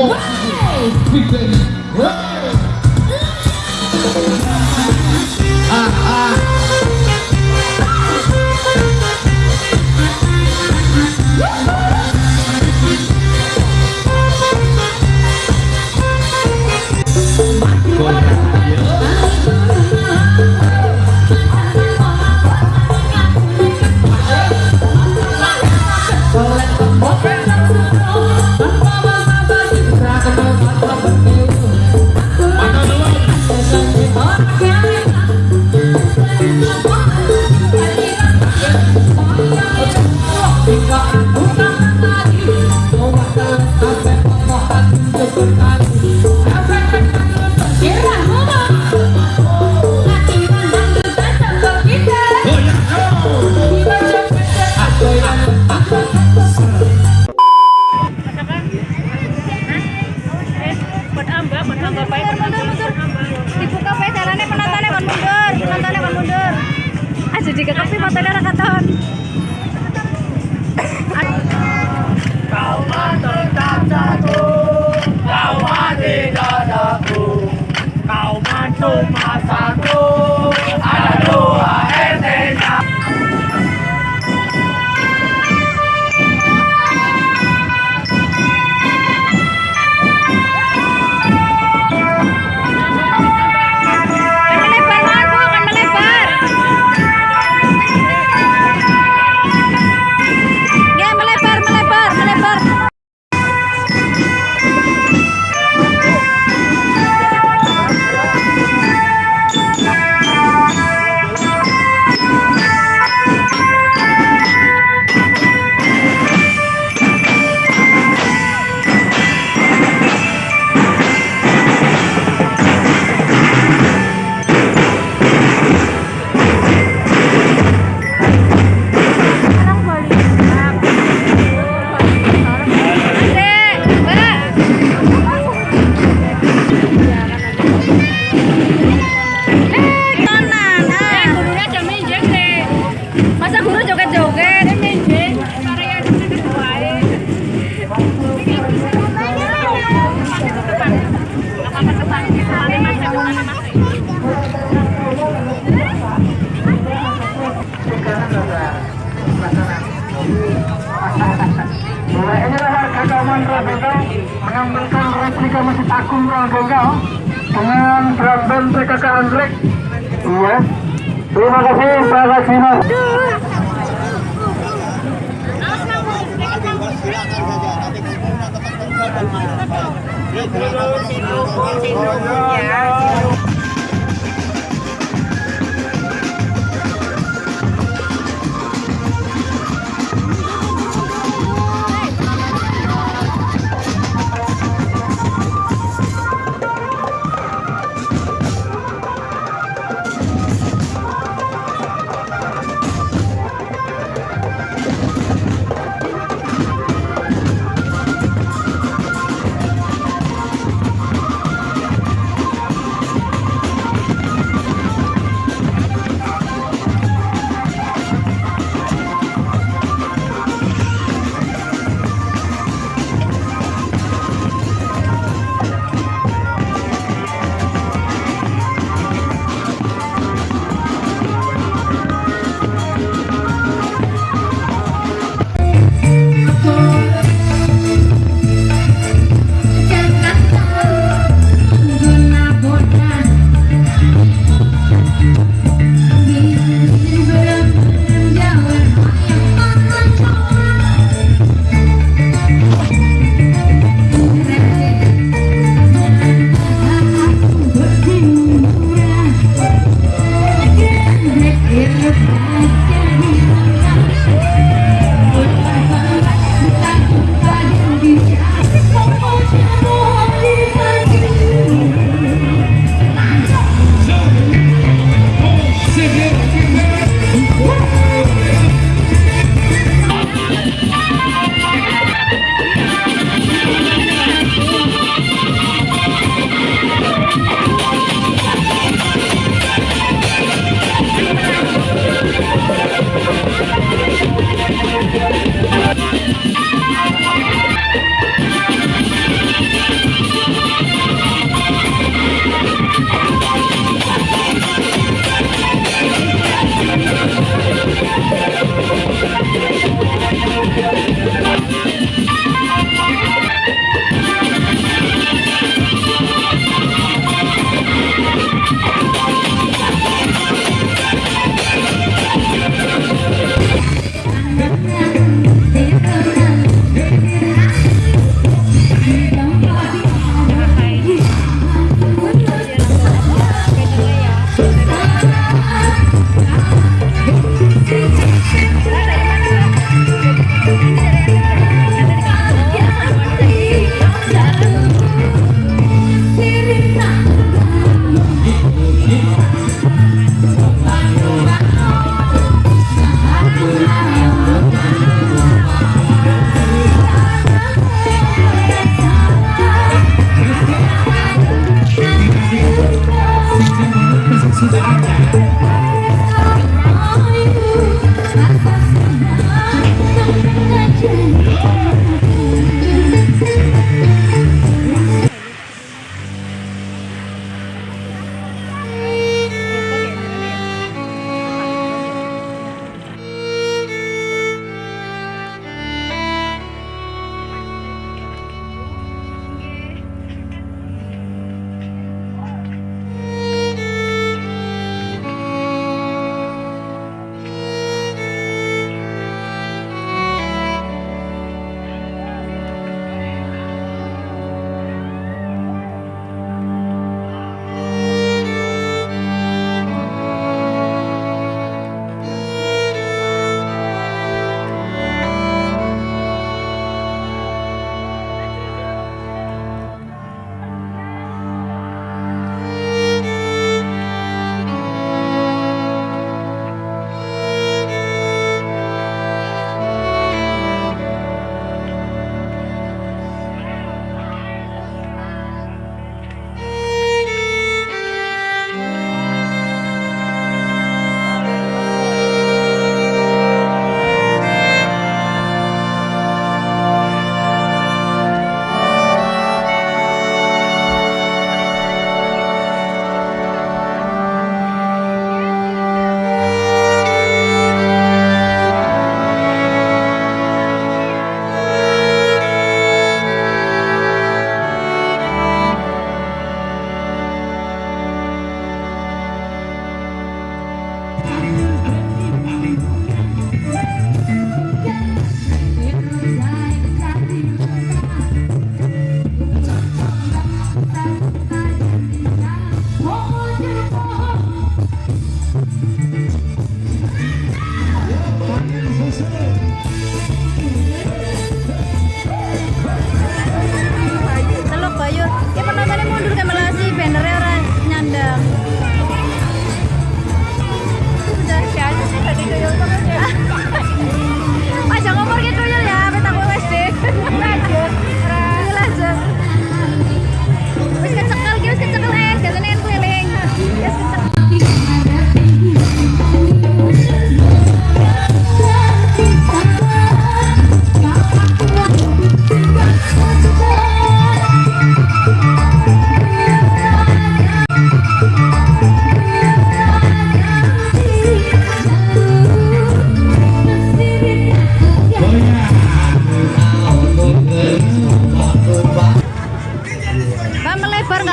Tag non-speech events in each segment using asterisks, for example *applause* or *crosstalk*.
walk. Right. Big Daddy. Right. Kawan drum band PKK Anggrek. Iya. Terima kasih Pak Kasino. Terima kasih.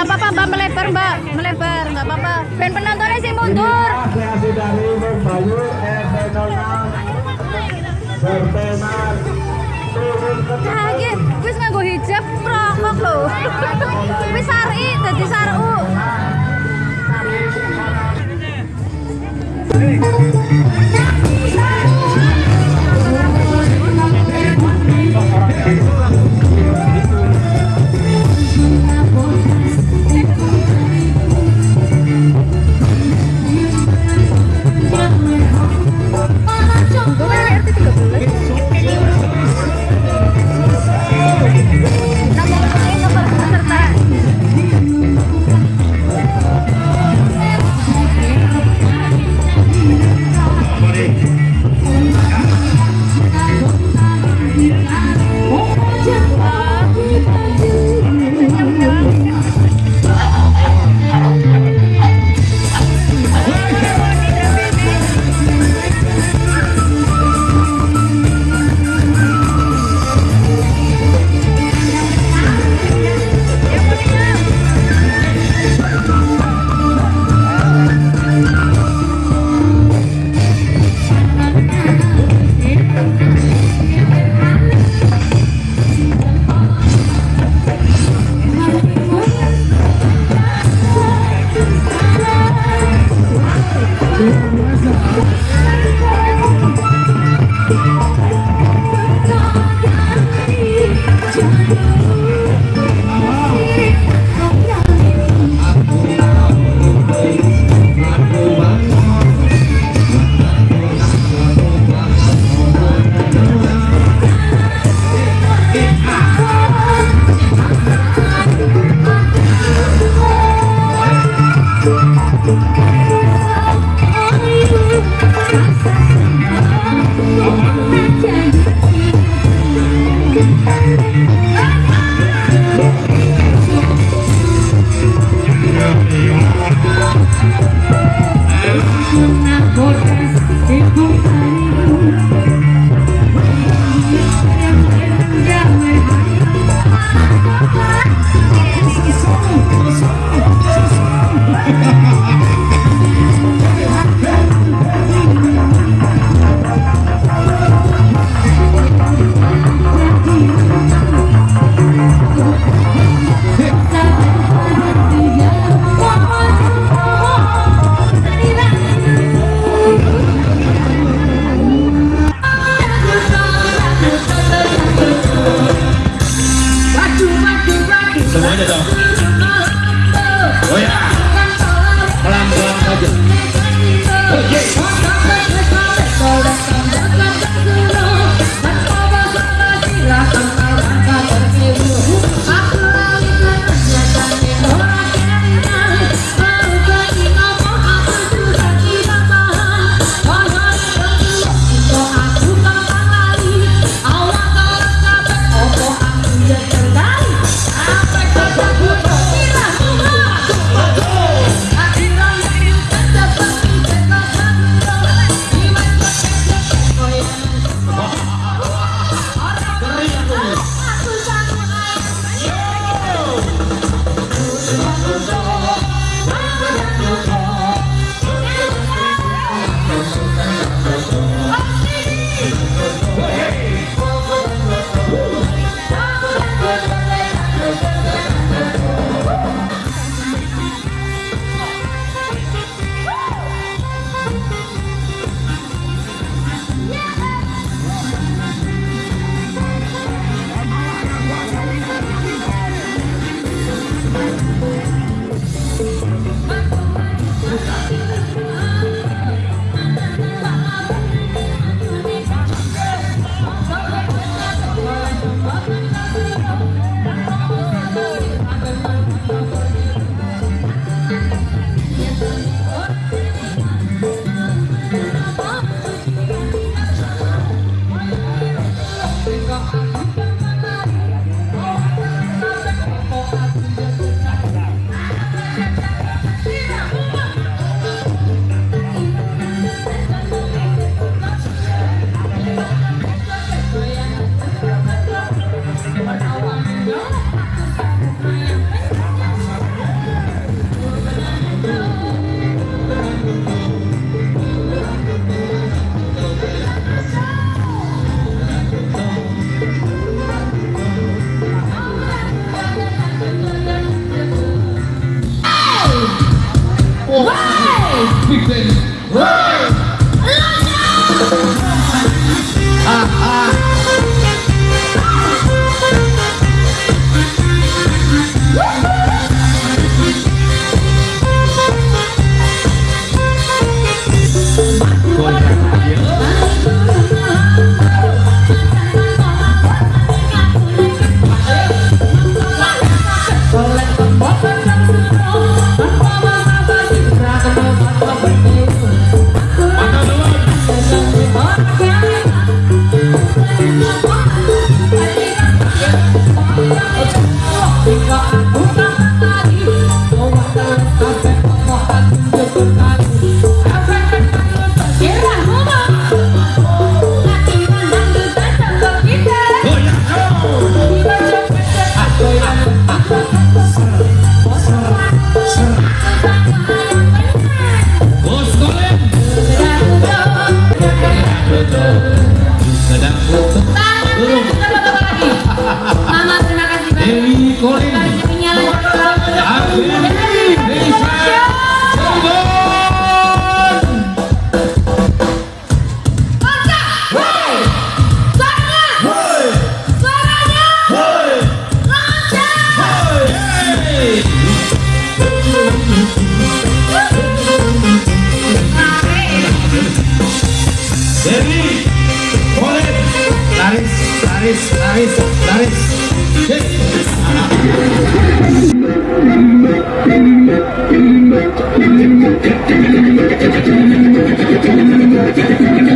Apa-apa, Mbak melebar, Mbak melebar nggak apa-apa. Ben penontonnya sih mundur. Kreasi dari Bayu turun ke Kaget, wis nganggo hijab rokok lho. *laughs* Wis sari dadi saru. Thank Thank. nariz, nariz. Yeah.